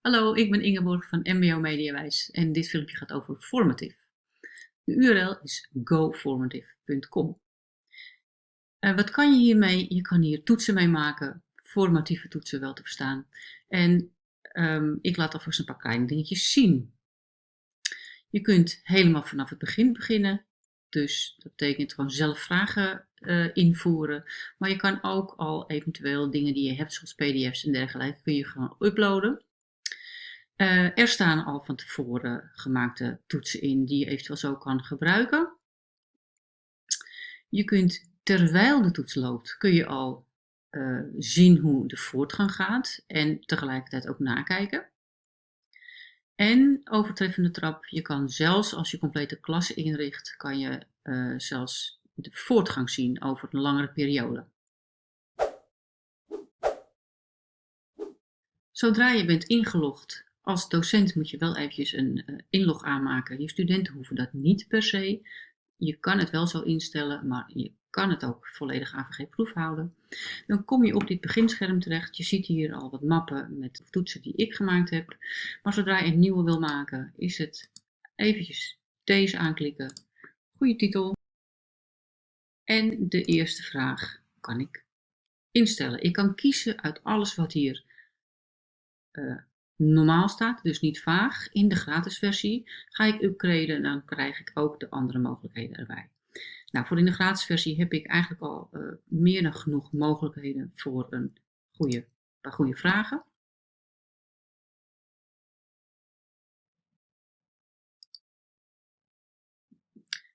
Hallo, ik ben Ingeborg van MBO Mediawijs en dit filmpje gaat over Formative. De URL is goformative.com. Uh, wat kan je hiermee? Je kan hier toetsen mee maken, formatieve toetsen wel te verstaan. En um, ik laat alvast een paar kleine dingetjes zien. Je kunt helemaal vanaf het begin beginnen. Dus dat betekent gewoon zelf vragen uh, invoeren. Maar je kan ook al eventueel dingen die je hebt, zoals pdf's en dergelijke, kun je gewoon uploaden. Uh, er staan al van tevoren gemaakte toetsen in die je eventueel zo kan gebruiken. Je kunt terwijl de toets loopt, kun je al uh, zien hoe de voortgang gaat en tegelijkertijd ook nakijken. En overtreffende trap, je kan zelfs als je complete klasse inricht, kan je uh, zelfs de voortgang zien over een langere periode. Zodra je bent ingelogd als docent moet je wel eventjes een uh, inlog aanmaken. Je studenten hoeven dat niet per se. Je kan het wel zo instellen, maar je kan het ook volledig AVG-proef houden. Dan kom je op dit beginscherm terecht. Je ziet hier al wat mappen met toetsen die ik gemaakt heb. Maar zodra je een nieuwe wil maken, is het eventjes deze aanklikken. Goede titel. En de eerste vraag kan ik instellen. Ik kan kiezen uit alles wat hier uh, normaal staat, dus niet vaag. In de gratis versie ga ik upgraden dan krijg ik ook de andere mogelijkheden erbij. Nou, voor in de gratis versie heb ik eigenlijk al uh, meer dan genoeg mogelijkheden voor een goede, paar goede vragen.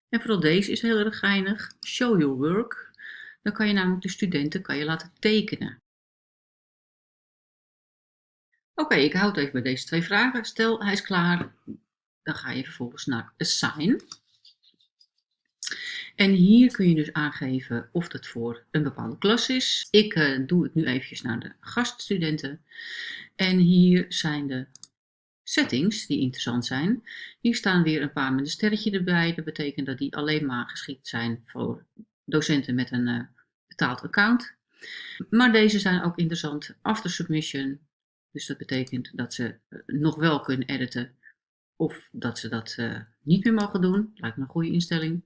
En vooral deze is heel erg geinig. Show your work. Dan kan je namelijk de studenten kan je laten tekenen. Oké, ik houd even bij deze twee vragen. Stel, hij is klaar. Dan ga je vervolgens naar Assign. En hier kun je dus aangeven of dat voor een bepaalde klas is. Ik uh, doe het nu eventjes naar de gaststudenten. En hier zijn de settings die interessant zijn. Hier staan weer een paar met een sterretje erbij. Dat betekent dat die alleen maar geschikt zijn voor docenten met een uh, betaald account. Maar deze zijn ook interessant. After submission, dus dat betekent dat ze eh, nog wel kunnen editen of dat ze dat uh, niet meer mogen doen. Lijkt me een goede instelling.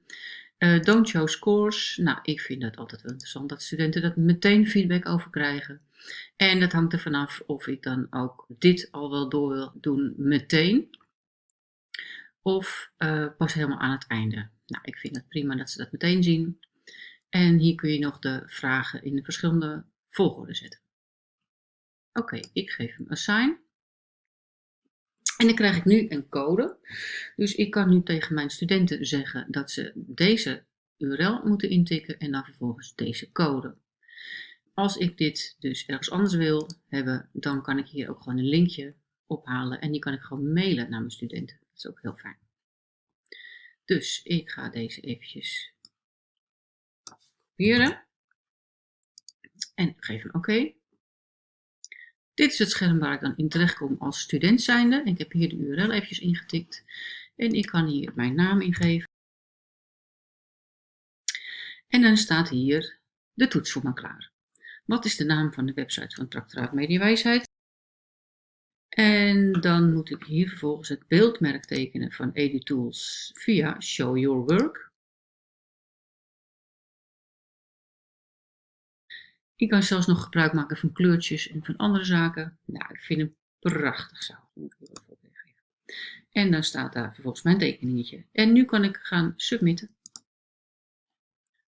Uh, don't show scores. Nou, ik vind dat altijd wel interessant dat studenten dat meteen feedback over krijgen. En dat hangt er vanaf of ik dan ook dit al wel door wil doen meteen. Of pas helemaal aan het einde. Nou, ik vind het prima dat ze dat meteen zien. En hier kun je nog de vragen in de verschillende volgorde zetten. Oké, ik geef hem assign. En dan krijg ik nu een code. Dus ik kan nu tegen mijn studenten zeggen dat ze deze URL moeten intikken en dan vervolgens deze code. Als ik dit dus ergens anders wil hebben, dan kan ik hier ook gewoon een linkje ophalen en die kan ik gewoon mailen naar mijn studenten. Dat is ook heel fijn. Dus ik ga deze eventjes kopiëren en geef hem oké. Dit is het scherm waar ik dan in terecht kom als student zijnde. Ik heb hier de URL eventjes ingetikt. En ik kan hier mijn naam ingeven. En dan staat hier de toets voor me klaar. Wat is de naam van de website van Tractoraat Mediawijsheid? En dan moet ik hier vervolgens het beeldmerk tekenen van EduTools via Show Your Work. Ik kan zelfs nog gebruik maken van kleurtjes en van andere zaken. Nou, ik vind hem prachtig zo. En dan staat daar vervolgens mijn tekeningetje. En nu kan ik gaan submitten.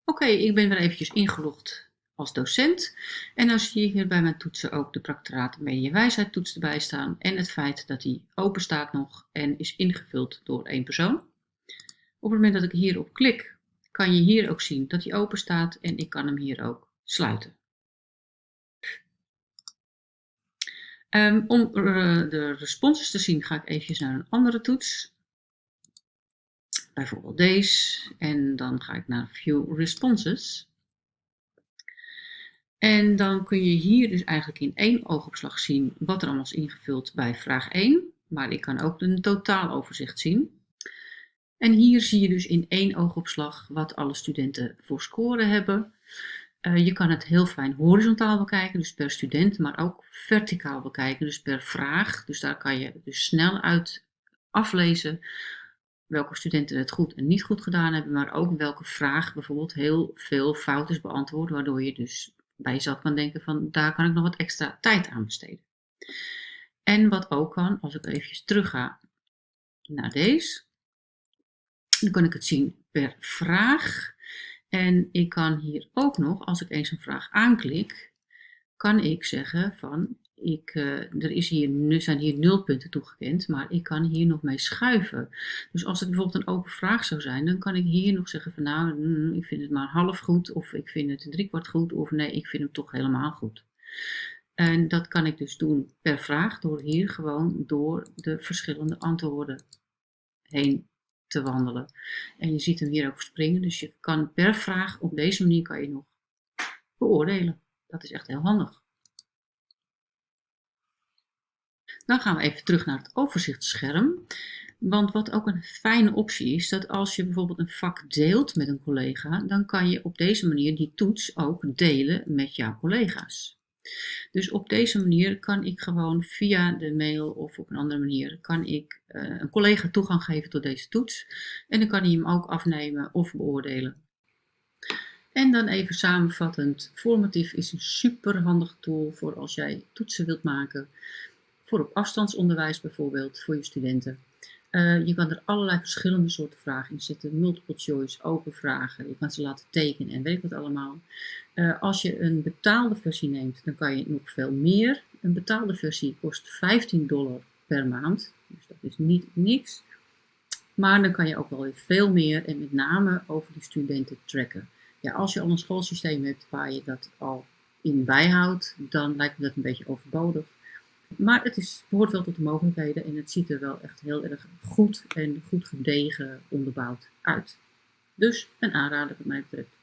Oké, ik ben weer eventjes ingelogd als docent. En dan zie je hier bij mijn toetsen ook de Practoraat Mediawijsheid toets erbij staan. En het feit dat die open staat nog en is ingevuld door één persoon. Op het moment dat ik hierop klik, kan je hier ook zien dat hij open staat. En ik kan hem hier ook sluiten. Um, om uh, de responses te zien ga ik even naar een andere toets. Bijvoorbeeld deze. En dan ga ik naar View Responses. En dan kun je hier dus eigenlijk in één oogopslag zien wat er allemaal is ingevuld bij vraag 1. Maar ik kan ook een totaaloverzicht zien. En hier zie je dus in één oogopslag wat alle studenten voor scoren hebben. Uh, je kan het heel fijn horizontaal bekijken, dus per student, maar ook verticaal bekijken, dus per vraag. Dus daar kan je dus snel uit aflezen welke studenten het goed en niet goed gedaan hebben, maar ook welke vraag bijvoorbeeld heel veel fout is beantwoord, waardoor je dus bij jezelf kan denken van daar kan ik nog wat extra tijd aan besteden. En wat ook kan, als ik even terug ga naar deze, dan kan ik het zien per vraag. En ik kan hier ook nog, als ik eens een vraag aanklik, kan ik zeggen van ik, uh, er is hier, zijn hier nul punten toegekend, maar ik kan hier nog mee schuiven. Dus als het bijvoorbeeld een open vraag zou zijn, dan kan ik hier nog zeggen van nou, mm, ik vind het maar half goed, of ik vind het driekwart goed, of nee, ik vind hem toch helemaal goed. En dat kan ik dus doen per vraag, door hier gewoon door de verschillende antwoorden heen te wandelen. En je ziet hem hier ook springen, dus je kan per vraag, op deze manier kan je nog beoordelen. Dat is echt heel handig. Dan gaan we even terug naar het overzichtsscherm. Want wat ook een fijne optie is, dat als je bijvoorbeeld een vak deelt met een collega, dan kan je op deze manier die toets ook delen met jouw collega's. Dus op deze manier kan ik gewoon via de mail of op een andere manier kan ik uh, een collega toegang geven tot deze toets. En dan kan hij hem ook afnemen of beoordelen. En dan even samenvattend, Formatief is een super handig tool voor als jij toetsen wilt maken voor op afstandsonderwijs bijvoorbeeld, voor je studenten. Uh, je kan er allerlei verschillende soorten vragen in zetten. Multiple choice, open vragen. Je kan ze laten tekenen en weet ik wat allemaal. Uh, als je een betaalde versie neemt, dan kan je nog veel meer. Een betaalde versie kost 15 dollar per maand. Dus dat is niet niks. Maar dan kan je ook wel weer veel meer en met name over die studenten tracken. Ja, als je al een schoolsysteem hebt waar je dat al in bijhoudt, dan lijkt me dat een beetje overbodig. Maar het is, behoort wel tot de mogelijkheden en het ziet er wel echt heel erg goed en goed gedegen onderbouwd uit. Dus een aanrader wat mij betreft.